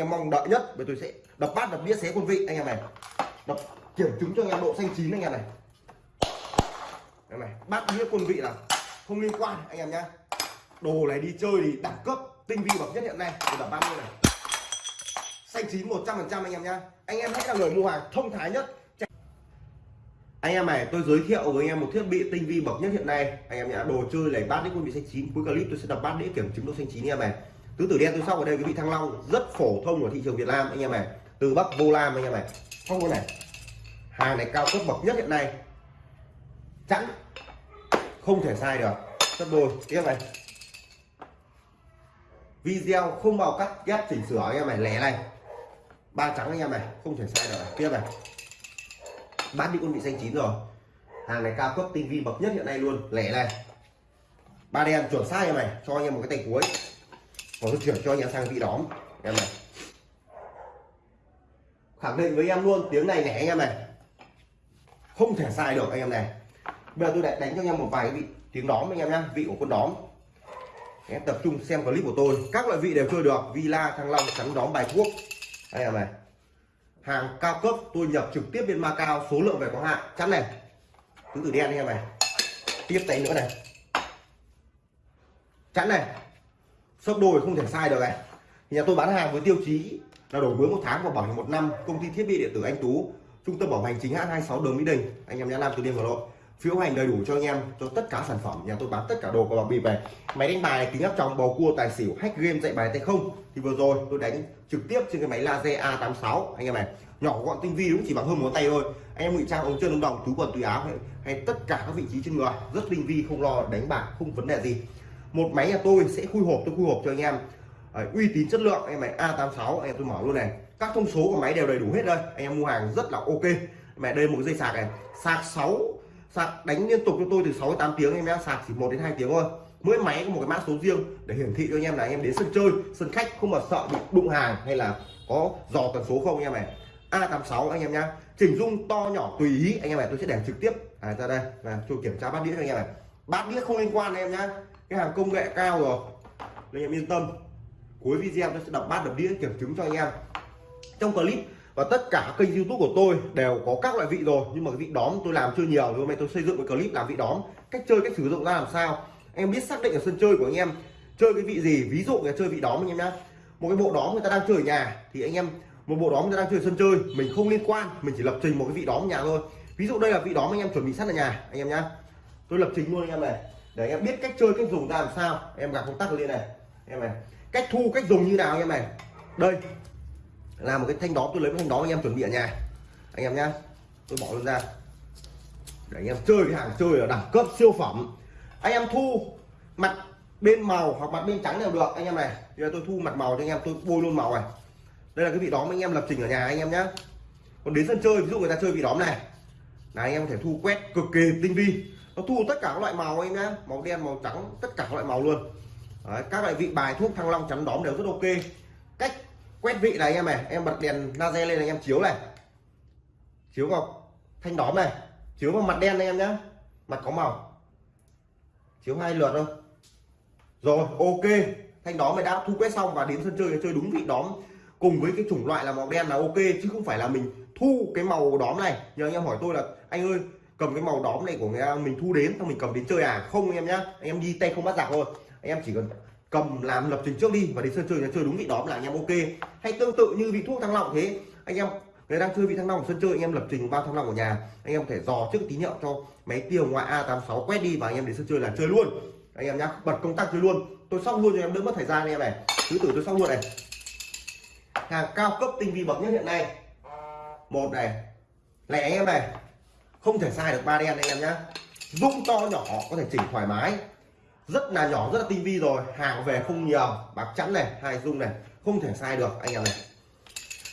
em mong đợi nhất, bởi tôi sẽ đập bát đập đĩa xé quân vị, anh em này. Đập kiểm chứng cho anh em độ xanh chín, anh em này. Anh em này, bát đĩa quân vị là không liên quan, anh em nhá. Đồ này đi chơi thì đẳng cấp, tinh vi bậc nhất hiện nay. Tôi đập ba mươi này. Xanh chín 100 phần trăm, anh em nhá. Anh em hãy là người mua hàng thông thái nhất. Anh em này, tôi giới thiệu với anh em một thiết bị tinh vi bậc nhất hiện nay, anh em nhá. Đồ chơi này bát đĩa quân vị xanh chín, cuối clip tôi sẽ đập bát đĩa kiểm chứng độ xanh chín, anh em này tứ tử đen tôi sau ở đây, cái vị thăng long rất phổ thông ở thị trường việt nam, anh em này. Từ bắc vô lam, anh em này. Không có này. Hàng này cao cấp bậc nhất hiện nay. Chẵn. Không thể sai được. Rất đôi tiếp này. Video không bao cắt, ghép chỉnh sửa, anh em này. Lẻ này. Ba trắng, anh em này. Không thể sai được. Tiếp này. Bán đi con vị xanh chín rồi. Hàng này cao cấp, tinh vi bậc nhất hiện nay luôn. Lẻ này. Ba đen, chuẩn sai em này. Cho anh em một cái tay cuối còn tôi chuyển cho anh em sang vị đóm. Em này. Khẳng định với em luôn, tiếng này nhẹ anh em này. Không thể sai được anh em này. Bây giờ tôi lại đánh cho anh em một vài cái vị, tiếng đóm anh em nhá, vị của con đóm. Em tập trung xem clip của tôi. Các loại vị đều chơi được, villa, thăng long chắn đóm, bài thuốc anh em này. Hàng cao cấp, tôi nhập trực tiếp bên Macau, số lượng về có hạn. Chắn này. Tứ tử đen anh em này. Tiếp tay nữa này. Chắn này sấp đôi không thể sai được này. Nhà tôi bán hàng với tiêu chí là đổi mới một tháng và bảo hành một năm. Công ty thiết bị điện tử anh tú trung tâm bảo hành chính hãng 26 đường mỹ đình. Anh em nhã nam từ đêm hà nội phiếu hành đầy đủ cho anh em cho tất cả sản phẩm. Nhà tôi bán tất cả đồ có bảo bịp về máy đánh bài kính áp tròng bầu cua tài xỉu hack game dạy bài tay không. Thì vừa rồi tôi đánh trực tiếp trên cái máy laser A86 anh em này. Nhỏ gọn tinh vi đúng chỉ bằng hơn ngón tay thôi. Anh em ngụy trang ống chân ống đồng túi quần túi áo hay, hay tất cả các vị trí trên người. Rất tinh vi không lo đánh bạc không vấn đề gì một máy nhà tôi sẽ khui hộp tôi khui hộp cho anh em Đấy, uy tín chất lượng anh em này A86 anh em tôi mở luôn này các thông số của máy đều đầy đủ hết đây anh em mua hàng rất là ok mẹ đây một dây sạc này sạc 6 sạc đánh liên tục cho tôi từ 6 đến 8 tiếng em nhé sạc chỉ 1 đến 2 tiếng thôi mỗi máy có một cái mã số riêng để hiển thị cho anh em là anh em đến sân chơi sân khách không mà sợ bị đụng hàng hay là có dò tần số không anh em này A86 anh em nhá chỉnh dung to nhỏ tùy ý anh em này tôi sẽ để trực tiếp à, ra đây và tôi kiểm tra bát đĩa cho anh em này bát đĩa không liên quan anh em nhá cái hàng công nghệ cao rồi. Anh em yên tâm. Cuối video tôi sẽ đọc bát đập đĩa kiểm chứng cho anh em. Trong clip và tất cả kênh youtube của tôi đều có các loại vị rồi, nhưng mà cái vị đóm tôi làm chưa nhiều. Hôm nay tôi xây dựng một clip làm vị đóm. Cách chơi, cách sử dụng ra làm sao? Em biết xác định ở sân chơi của anh em chơi cái vị gì? Ví dụ là chơi vị đóm anh em nhá. Một cái bộ đóm người ta đang chơi ở nhà thì anh em, một bộ đóm người ta đang chơi ở sân chơi, mình không liên quan, mình chỉ lập trình một cái vị đóm ở nhà thôi. Ví dụ đây là vị đóm anh em chuẩn bị sẵn ở nhà, anh em nhá. Tôi lập trình luôn anh em này để anh em biết cách chơi, cách dùng ra làm sao. Em gặp công tắc lên này. Em này, cách thu, cách dùng như nào anh em này. Đây, là một cái thanh đó tôi lấy cái thanh đó anh em chuẩn bị ở nhà. Anh em nhá, tôi bỏ luôn ra. Để anh em chơi cái hàng chơi ở đẳng cấp, siêu phẩm. Anh em thu mặt bên màu hoặc mặt bên trắng đều được, anh em này. Giờ tôi thu mặt màu cho anh em, tôi bôi luôn màu này. Đây là cái vị đóm anh em lập trình ở nhà anh em nhá. Còn đến sân chơi, ví dụ người ta chơi vị đóm này. Là anh em có thể thu quét cực kỳ tinh vi nó thu tất cả các loại màu anh nhá màu đen màu trắng tất cả các loại màu luôn. Đấy, các loại vị bài thuốc thăng long chắn đóm đều rất ok. Cách quét vị này anh em này em bật đèn laser lên anh em chiếu này. Chiếu vào thanh đóm này chiếu vào mặt đen anh em nhé mặt có màu. Chiếu hai lượt thôi. Rồi ok. Thanh đóm này đã thu quét xong và đến sân chơi chơi đúng vị đóm cùng với cái chủng loại là màu đen là ok chứ không phải là mình thu cái màu đóm này. Nhờ anh em hỏi tôi là anh ơi cầm cái màu đóm này của người mình thu đến, xong mình cầm đến chơi à? Không anh em nhá, anh em đi tay không bắt giặc thôi. Anh em chỉ cần cầm làm lập trình trước đi, và đến sân chơi chơi đúng vị đóm là anh em ok. Hay tương tự như vị thuốc thăng long thế. Anh em, người đang chơi vị thăng long sân chơi, anh em lập trình bao thăng long ở nhà. Anh em có thể dò trước tín hiệu cho máy tiêu ngoại A86 quét đi, và anh em đến sân chơi là chơi luôn. Anh em nhá, bật công tắc chơi luôn. Tôi xong luôn cho em, đỡ mất thời gian anh em này. Thứ tử tôi xong luôn này. Hàng cao cấp tinh vi bậc nhất hiện nay. Một này. Lẻ anh em này không thể sai được ba đen anh em nhá. Dung to nhỏ, có thể chỉnh thoải mái. Rất là nhỏ, rất là tinh vi rồi. Hàng về không nhiều. Bạc chắn này, hai dung này. Không thể sai được anh em này.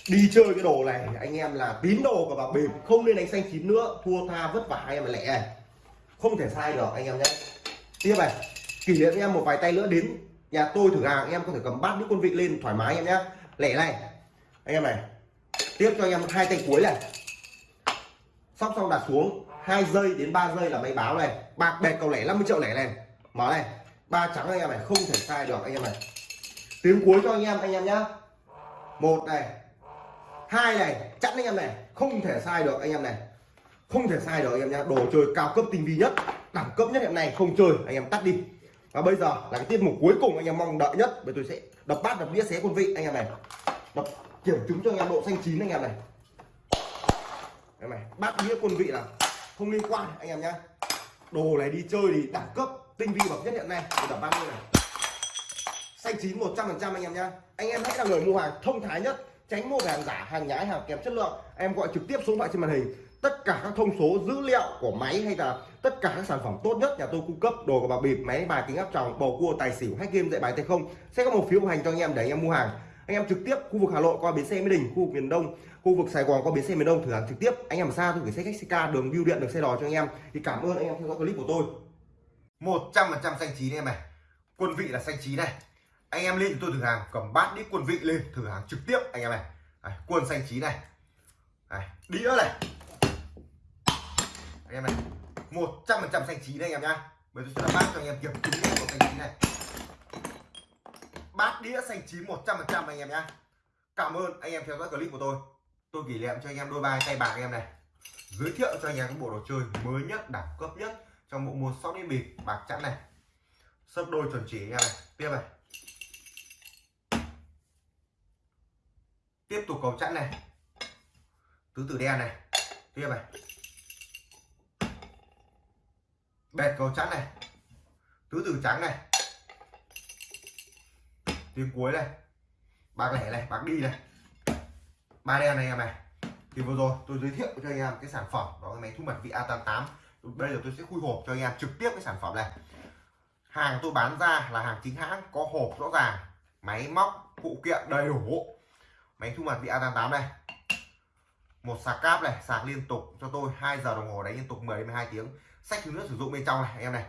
Đi chơi cái đồ này, anh em là tín đồ của bạc bịp, không nên đánh xanh chín nữa. Thua tha vất vả anh em lẻ này. Không thể sai được anh em nhé. Tiếp này, kỷ niệm em một vài tay nữa đến nhà tôi thử hàng, em có thể cầm bát những con vị lên thoải mái em nhé. Lẻ này. Anh em này, tiếp cho anh em hai tay cuối này sóc xong đặt xuống hai giây đến 3 giây là máy báo này bạc bẹt cầu lẻ 50 triệu lẻ này mở này ba trắng anh em này không thể sai được anh em này tiếng cuối cho anh em anh em nhá một này hai này chẵn anh em này không thể sai được anh em này không thể sai được anh em nhá đồ chơi cao cấp tinh vi nhất đẳng cấp nhất hiện nay không chơi anh em tắt đi và bây giờ là cái tiết mục cuối cùng anh em mong đợi nhất bây tôi sẽ đập bát đập đĩa xé quân vị anh em này đập kiểm chứng cho anh em độ xanh chín anh em này đây này, bát đĩa quân vị là không liên quan, anh em nhá. Đồ này đi chơi thì đẳng cấp, tinh vi bậc nhất hiện nay tôi đập bát này. Xanh chín 100 phần trăm anh em nhá. Anh em hãy là người mua hàng thông thái nhất, tránh mua về hàng giả, hàng nhái, hàng kém chất lượng. Em gọi trực tiếp số điện thoại trên màn hình. Tất cả các thông số, dữ liệu của máy hay là tất cả các sản phẩm tốt nhất, nhà tôi cung cấp đồ của bà bịp, máy, bài, kính áp tròng, bầu cua, tài xỉu, hack game, dạy bài, tay không, sẽ có một phiếu bảo hành cho anh em để anh em mua hàng. Anh em trực tiếp khu vực hà nội qua bến xe mỹ đình, khu vực miền đông khu vực sài gòn có bến xe miền đông thử hàng trực tiếp. Anh em ở xa tôi gửi xe khách ca đường bưu điện được xe đò cho anh em. Thì cảm ơn anh em theo dõi clip của tôi. 100 phần trăm xanh chín em này. Quân vị là xanh chín này. Anh em lên tôi thử hàng cầm bát đĩa quân vị lên thử hàng trực tiếp anh em này. Đấy, quân xanh chín này. Đấy, đĩa này. Anh em này 100 phần trăm xanh chín đây anh em nhá. Bây giờ tôi sẽ bát cho anh em kiểm chứng của xanh chín này. Bát đĩa xanh chín 100 phần trăm anh em nhá. Cảm ơn anh em theo dõi clip của tôi tôi kỷ niệm cho anh em đôi bài tay bạc anh em này. Giới thiệu cho anh em cái bộ đồ chơi mới nhất, đẳng cấp nhất trong bộ môn sóc đĩa bịp, bạc chẵn này. Sấp đôi chuẩn chỉ anh em này. Tiếp này. Tiếp tục cầu chẵn này. Tứ tử đen này. Tiếp này. Bẹt cầu chẵn này. Tứ tử trắng này. Tiếng cuối này. Bạc lẻ này, bạc đi này ba đen này em này. Thì vừa rồi tôi giới thiệu cho anh em cái sản phẩm đó là máy thu mật vị A88 bây giờ tôi sẽ khui hộp cho anh em trực tiếp cái sản phẩm này. Hàng tôi bán ra là hàng chính hãng, có hộp rõ ràng, máy móc, phụ kiện đầy đủ. Máy thu mật vị A88 này. Một sạc cáp này, sạc liên tục cho tôi 2 giờ đồng hồ, đánh liên tục 10 đến 12 tiếng. Sách thứ nước sử dụng bên trong này, anh em này.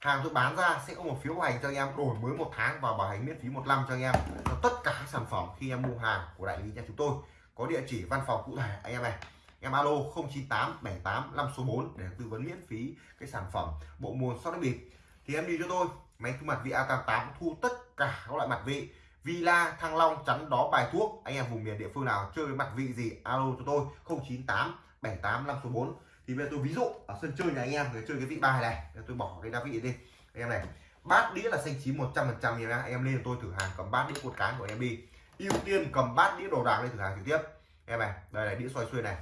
Hàng tôi bán ra sẽ có một phiếu bảo hành cho anh em, đổi mới một tháng và bảo hành miễn phí một năm cho anh em. Cho tất cả các sản phẩm khi em mua hàng của đại lý nhà chúng tôi có địa chỉ văn phòng cụ thể. Anh em này, em alo 098 78 5 số 4 để tư vấn miễn phí cái sản phẩm bộ môn sóc đĩa bịp. Thì em đi cho tôi, máy thu mặt vị A88 thu tất cả các loại mặt vị. Villa, Thăng Long, chắn đó, bài thuốc. Anh em vùng miền địa phương nào chơi mặt vị gì, alo cho tôi 098 78 5 số 4 thì bây giờ tôi ví dụ, ở sân chơi nhà anh em, người chơi cái vị bài này tôi bỏ cái đá vị đi. Anh em này, bát đĩa là xanh chín 100 phần trăm phần anh em lên tôi thử hàng cầm bát đĩa cột cán của em đi ưu tiên cầm bát đĩa đồ đạc lên thử hàng trực tiếp. Em này, đây là đĩa xoay xuôi này.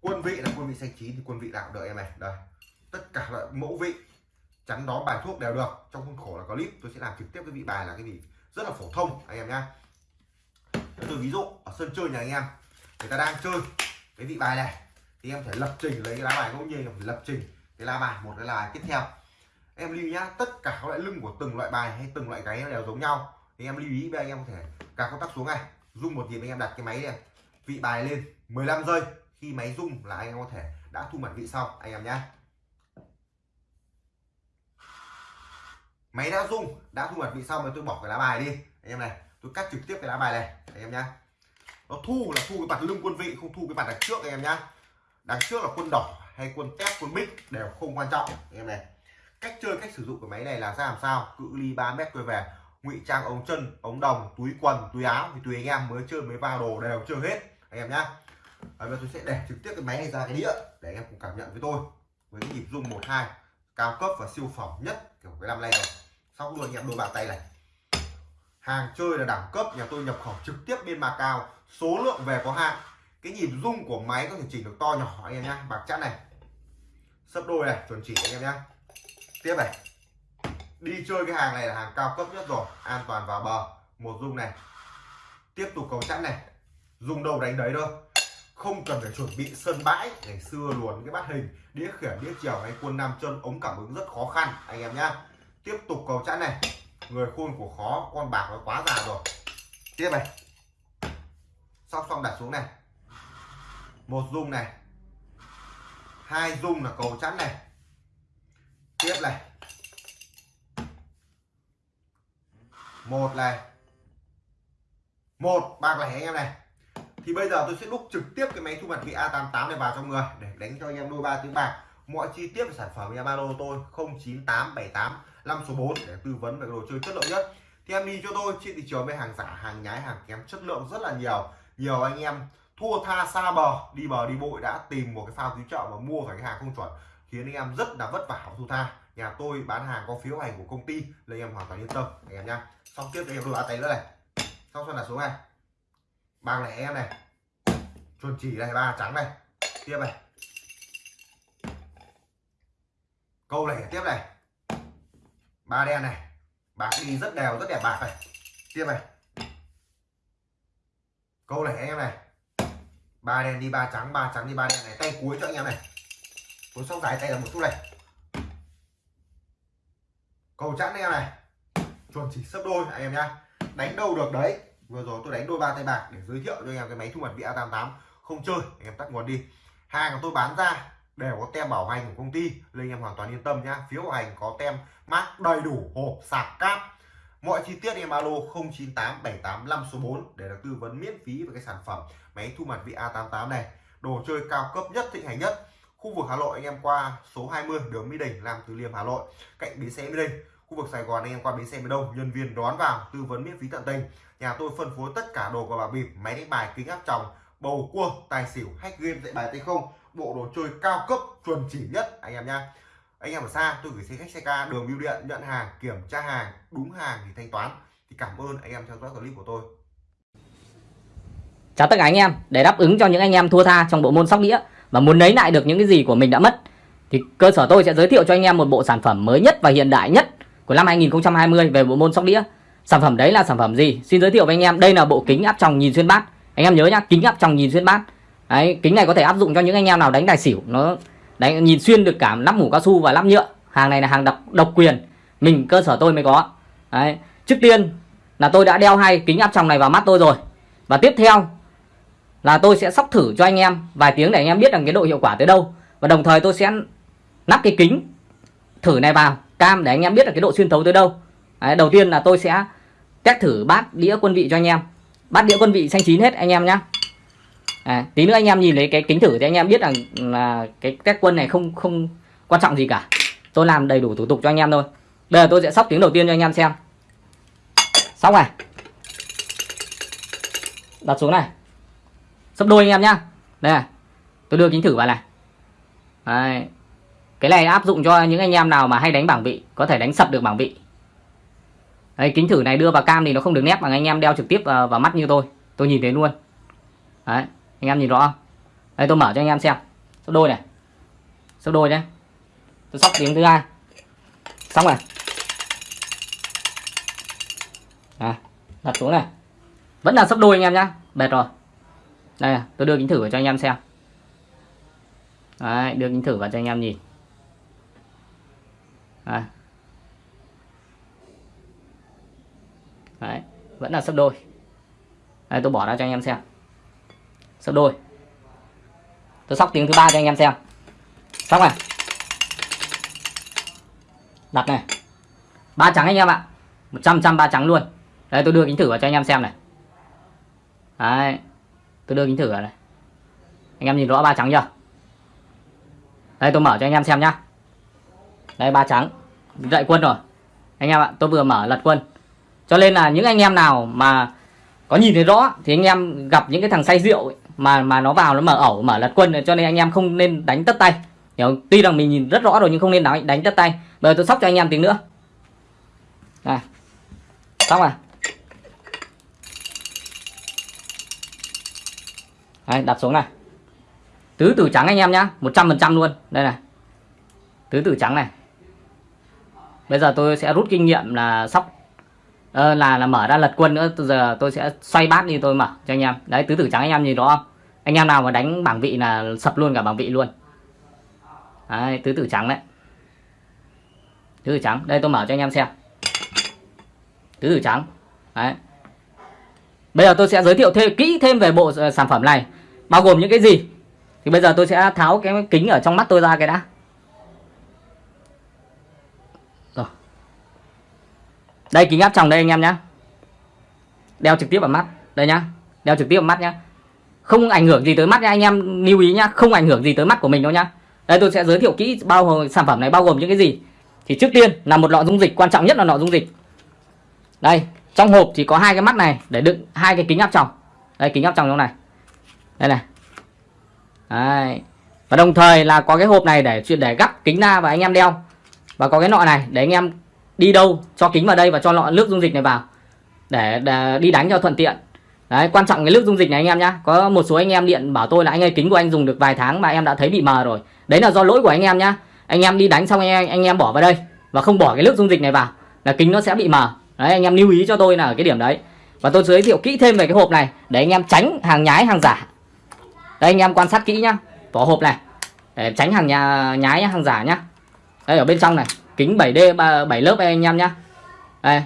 Quân vị là quân vị xanh chín thì quân vị nào đợi em này. Đây, tất cả loại mẫu vị, chắn đó bài thuốc đều được. Trong khuôn khổ là có clip tôi sẽ làm trực tiếp cái vị bài là cái gì? Rất là phổ thông, anh em nhá. Tôi ví dụ, ở sân chơi nhà anh em, người ta đang chơi cái vị bài này, thì em phải lập trình lấy cái lá bài ngẫu nhiên phải lập trình cái lá bài, một cái lá bài tiếp theo. Em lưu nhá, tất cả các loại lưng của từng loại bài hay từng loại gáy đều giống nhau anh em lưu ý với anh em có thể cả công tắc xuống này rung một nhịp anh em đặt cái máy này. Vị bài lên 15 giây, khi máy rung là anh em có thể đã thu mặt vị xong, anh em nhá. Máy đã rung đã thu mặt vị xong rồi tôi bỏ cái lá bài đi. Anh em này, tôi cắt trực tiếp cái lá bài này, anh em nhá. Nó thu là thu cái mặt lưng quân vị, không thu cái mặt đằng trước, anh em nhá. Đằng trước là quân đỏ hay quân tép, quân bích đều không quan trọng, anh em này. Cách chơi, cách sử dụng của máy này là ra làm sao? Cự ly 3 mét quay về ngụy trang ống chân, ống đồng, túi quần, túi áo thì tùy anh em mới chơi, mới vào đồ đều chơi hết. Anh em nhá. Bây giờ tôi sẽ để trực tiếp cái máy này ra cái đĩa để anh em cùng cảm nhận với tôi. Với cái nhịp rung 12 cao cấp và siêu phẩm nhất, kiểu, cái năm nay rồi. Sau luôn, anh em, đôi bàn tay này. Hàng chơi là đẳng cấp, nhà tôi nhập khẩu trực tiếp bên cao số lượng về có hạn. Cái nhịp rung của máy có thể chỉnh được to nhỏ, anh em nhá. Bạc chắn này. Sấp đôi này, chuẩn chỉ, anh em nhá. Tiếp này đi chơi cái hàng này là hàng cao cấp nhất rồi, an toàn vào bờ. Một rung này. Tiếp tục cầu chắn này. Dùng đầu đánh đấy thôi không cần phải chuẩn bị sân bãi. Ngày xưa luồn cái bát hình, đĩa khiển, đĩa chiều hay quân nam chân ống cảm ứng rất khó khăn. Anh em nhá. Tiếp tục cầu chắn này. Người khôn của khó, con bạc nó quá già rồi. Tiếp này. Sóc xong đặt xuống này. Một dung này. Hai dung là cầu chắn này. Tiếp này. Một này. Một bạc lẻ anh em này. Thì bây giờ tôi sẽ đúc trực tiếp cái máy thu mặt vị A88 này vào trong người để đánh cho anh em đôi ba tiếng bạc. Mọi chi tiết sản phẩm nhà ba lô tôi 098785 số 4 để tư vấn về đồ chơi chất lượng nhất. Thì em đi cho tôi trên thị trường với hàng giả, hàng nhái, hàng kém chất lượng rất là nhiều. Nhiều anh em thua tha xa bờ, đi bờ đi bội đã tìm một cái phao cứu trợ mà mua phải cái hàng không chuẩn, khiến anh em rất là vất vả thu thua tha nhà tôi bán hàng có phiếu hành của công ty, nên em hoàn toàn yên tâm. Anh em nhá. Xong tiếp đây em tôi bán tay nữa này. Xong xong là số này. Ba này em này. Chuẩn chỉ này, ba trắng này. Tiếp này. Câu này tiếp này. Ba đen này. Bạc đi rất đều, rất đẹp bạc này. Tiếp này. Câu này em này. Ba đen đi, ba trắng ba trắng đi, ba đen này. Tay cuối cho anh em này. Cuối xong giải tay là một chút này cầu chẵn anh em này. Chuẩn chỉ sấp đôi anh em nhá. Đánh đâu được đấy. Vừa rồi tôi đánh đôi ba tay bạc để giới thiệu cho anh em cái máy thu mặt vị A88 không chơi, anh em tắt nguồn đi. Hàng của tôi bán ra đều có tem bảo hành của công ty, nên anh em hoàn toàn yên tâm nhá. Phiếu bảo hành có tem mát đầy đủ, hộp, sạc, cáp. Mọi chi tiết em alo 098785 số 4 để được tư vấn miễn phí về cái sản phẩm máy thu mặt vị A88 này. Đồ chơi cao cấp nhất, thịnh hành nhất khu vực Hà Nội anh em qua số 20 đường Mỹ Đình làm Từ Liêm, Hà Nội, cạnh bến xe Mỹ Đình. Khu vực Sài Gòn anh em qua bến xe miền Đông, nhân viên đón vào, tư vấn miễn phí tận tình. Nhà tôi phân phối tất cả đồ của bà bịp, máy đánh bài kính áp tròng, bầu cua, tài xỉu hack game dạy bài tay không. Bộ đồ chơi cao cấp, chuẩn chỉ nhất, anh em nha anh em ở xa, tôi gửi xe khách, xe ca, đường bưu điện, nhận hàng, kiểm tra hàng, đúng hàng thì thanh toán. Thì cảm ơn anh em theo dõi clip của tôi. Chào tất cả anh em, để đáp ứng cho những anh em thua tha trong bộ môn sóc đĩa và muốn lấy lại được những cái gì của mình đã mất, thì cơ sở tôi sẽ giới thiệu cho anh em một bộ sản phẩm mới nhất và hiện đại nhất của năm 2020 về bộ môn sóc đĩa. Sản phẩm đấy là sản phẩm gì? Xin giới thiệu với anh em. Đây là bộ kính áp tròng nhìn xuyên bát. Anh em nhớ nhá, kính áp tròng nhìn xuyên bát. Đấy, kính này có thể áp dụng cho những anh em nào đánh tài xỉu. Nó đánh, nhìn xuyên được cả nắp mũ cao su và lắp nhựa. Hàng này là hàng độc độc quyền. Mình, cơ sở tôi mới có. Đấy, trước tiên là tôi đã đeo hai kính áp tròng này vào mắt tôi rồi. Và tiếp theo là tôi sẽ sóc thử cho anh em vài tiếng để anh em biết rằng cái độ hiệu quả tới đâu. Và đồng thời tôi sẽ nắp cái kính thử này vào cam để anh em biết là cái độ xuyên thấu tới đâu. Đấy, đầu tiên là tôi sẽ test thử bát đĩa quân vị cho anh em. Bát đĩa quân vị xanh chín hết anh em nhá. À, tí nữa anh em nhìn thấy cái kính thử thì anh em biết rằng là cái test quân này không không quan trọng gì cả. Tôi làm đầy đủ thủ tục cho anh em thôi. Bây giờ tôi sẽ sóc tiếng đầu tiên cho anh em xem. Sóc này. Đặt xuống này sấp đôi anh em nhá. Đây này tôi đưa kính thử vào này. Đấy. cái này áp dụng cho những anh em nào mà hay đánh bảng vị có thể đánh sập được bảng vị. Đấy, kính thử này đưa vào cam thì nó không được nét bằng anh em đeo trực tiếp vào, vào mắt như tôi. Tôi nhìn thấy luôn. Đấy, anh em nhìn rõ không? Đây tôi mở cho anh em xem. Sấp đôi này. Sấp đôi nhé tôi sóc tiếng thứ hai. Xong này à, đặt xuống này. Vẫn là sấp đôi anh em nhá. Bệt rồi đây tôi đưa kính thử vào cho anh em xem. Đấy, đưa kính thử vào cho anh em nhìn. Đấy. Đấy, vẫn là sấp đôi. Đây tôi bỏ ra cho anh em xem. Sấp đôi. Tôi sóc tiếng thứ ba cho anh em xem. Xong này. Đặt này. Ba trắng anh em ạ. Một trăm trăm ba trắng luôn. Đây tôi đưa kính thử vào cho anh em xem này. Đấy tôi đưa kính thử ở này. Anh em nhìn rõ ba trắng chưa? Đây tôi mở cho anh em xem nhá. Đây ba trắng. Dậy quân rồi. Anh em ạ tôi vừa mở lật quân. Cho nên là những anh em nào mà có nhìn thấy rõ thì anh em gặp những cái thằng say rượu ấy, mà mà nó vào nó mở ẩu mở lật quân cho nên anh em không nên đánh tất tay. Hiểu tuy rằng mình nhìn rất rõ rồi nhưng không nên đánh đánh tất tay. Bây giờ tôi sóc cho anh em tiếng nữa. Này. Xong rồi. Đấy, đặt xuống này. Tứ tử trắng anh em nhá 100% luôn. Đây này. Tứ tử trắng này. Bây giờ tôi sẽ rút kinh nghiệm là sóc ờ, là là mở ra lật quân nữa. Từ giờ tôi sẽ xoay bát đi tôi mở cho anh em. Đấy tứ tử trắng anh em nhìn rõ không? Anh em nào mà đánh bảng vị là sập luôn cả bảng vị luôn. Đấy tứ tử trắng đấy. Tứ tử trắng đây tôi mở cho anh em xem. Tứ tử trắng. Đấy. Bây giờ tôi sẽ giới thiệu thêm kỹ thêm về bộ ờ, sản phẩm này bao gồm những cái gì? Thì bây giờ tôi sẽ tháo cái kính ở trong mắt tôi ra cái đã. Rồi. Đây, kính áp tròng đây anh em nhá. Đeo trực tiếp vào mắt. Đây nhá. Đeo trực tiếp vào mắt nhá. Không ảnh hưởng gì tới mắt nha anh em. Lưu ý nhá, không ảnh hưởng gì tới mắt của mình đâu nhá. Đây, tôi sẽ giới thiệu kỹ bao gồm sản phẩm này bao gồm những cái gì. Thì trước tiên là một lọ dung dịch, quan trọng nhất là lọ dung dịch. Đây, trong hộp thì có hai cái mắt này để đựng hai cái kính áp tròng. Đây, kính áp tròng trong này đây này. Đấy. và đồng thời là có cái hộp này để chuyên để gắp kính ra và anh em đeo. Và có cái nọ này để anh em đi đâu cho kính vào đây và cho lọ nước dung dịch này vào. Để, để đi đánh cho thuận tiện. Đấy quan trọng cái nước dung dịch này anh em nhá. Có một số anh em điện bảo tôi là anh ơi kính của anh dùng được vài tháng mà em đã thấy bị mờ rồi. Đấy là do lỗi của anh em nhá. Anh em đi đánh xong anh em, anh em bỏ vào đây và không bỏ cái nước dung dịch này vào là kính nó sẽ bị mờ. Đấy anh em lưu ý cho tôi là ở cái điểm đấy. Và tôi giới thiệu kỹ thêm về cái hộp này để anh em tránh hàng nhái hàng giả đây, anh em quan sát kỹ nhá. Vỏ hộp này. Để tránh hàng nhà, nhái, hàng giả nhá. Đây, ở bên trong này. Kính 7D 7 lớp đây, anh em nhá. Đây.